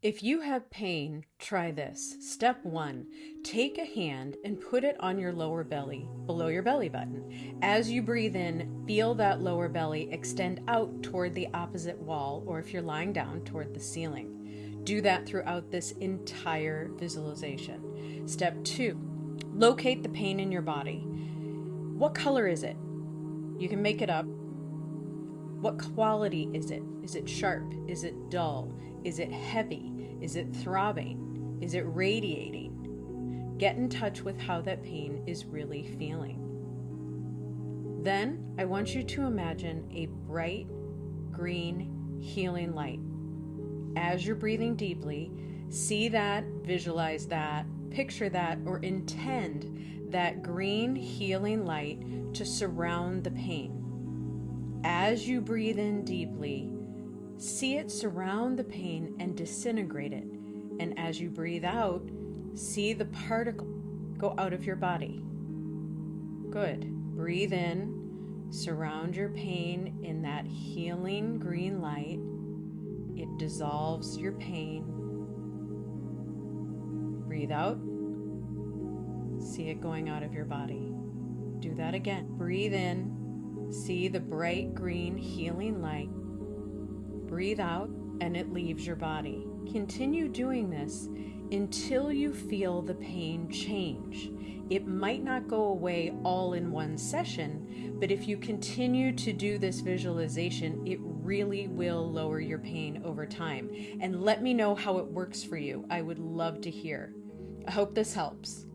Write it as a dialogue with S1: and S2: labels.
S1: If you have pain, try this. Step one, take a hand and put it on your lower belly, below your belly button. As you breathe in, feel that lower belly extend out toward the opposite wall, or if you're lying down, toward the ceiling. Do that throughout this entire visualization. Step two, locate the pain in your body. What color is it? You can make it up. What quality is it? Is it sharp? Is it dull? Is it heavy? Is it throbbing? Is it radiating? Get in touch with how that pain is really feeling. Then I want you to imagine a bright green healing light. As you're breathing deeply, see that, visualize that, picture that, or intend that green healing light to surround the pain. As you breathe in deeply, see it surround the pain and disintegrate it. And as you breathe out, see the particle go out of your body. Good. Breathe in, surround your pain in that healing green light. It dissolves your pain. Breathe out, see it going out of your body. Do that again. Breathe in, see the bright green healing light. Breathe out, and it leaves your body. Continue doing this until you feel the pain change. It might not go away all in one session, but if you continue to do this visualization, it really will lower your pain over time. And let me know how it works for you. I would love to hear. I hope this helps.